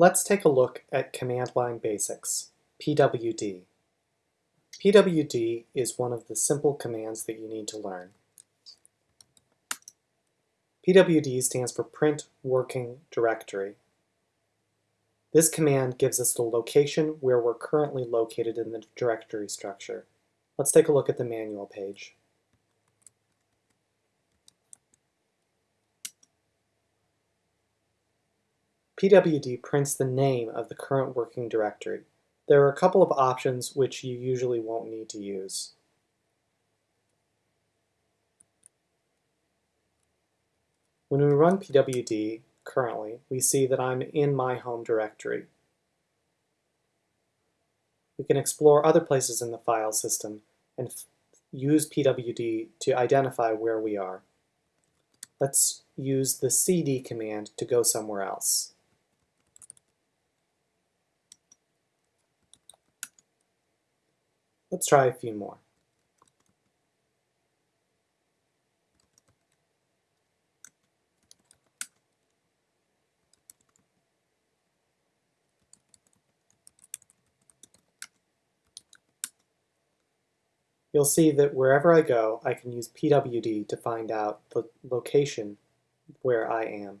Let's take a look at command line basics, PWD. PWD is one of the simple commands that you need to learn. PWD stands for Print Working Directory. This command gives us the location where we're currently located in the directory structure. Let's take a look at the manual page. PWD prints the name of the current working directory. There are a couple of options which you usually won't need to use. When we run PWD currently, we see that I'm in my home directory. We can explore other places in the file system and use PWD to identify where we are. Let's use the cd command to go somewhere else. Let's try a few more. You'll see that wherever I go, I can use PWD to find out the location where I am.